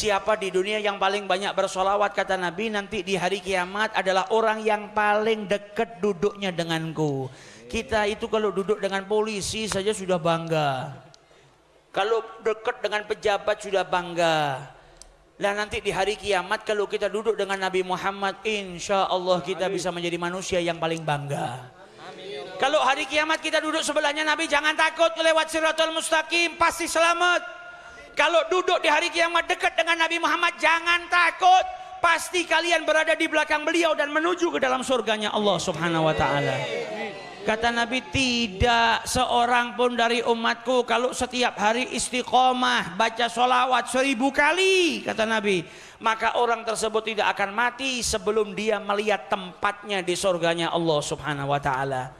Siapa di dunia yang paling banyak bersolawat kata Nabi nanti di hari kiamat adalah orang yang paling dekat duduknya denganku. Kita itu kalau duduk dengan polisi saja sudah bangga. Kalau dekat dengan pejabat sudah bangga. Dan nanti di hari kiamat kalau kita duduk dengan Nabi Muhammad insya Allah kita bisa menjadi manusia yang paling bangga. Kalau hari kiamat kita duduk sebelahnya Nabi jangan takut lewat siratul mustaqim pasti selamat. Kalau duduk di hari kiamat dekat dengan Nabi Muhammad jangan takut. Pasti kalian berada di belakang beliau dan menuju ke dalam surganya Allah Subhanahu wa taala. Kata Nabi tidak seorang pun dari umatku kalau setiap hari istiqomah baca solawat seribu kali kata Nabi maka orang tersebut tidak akan mati sebelum dia melihat tempatnya di surganya Allah Subhanahu wa taala.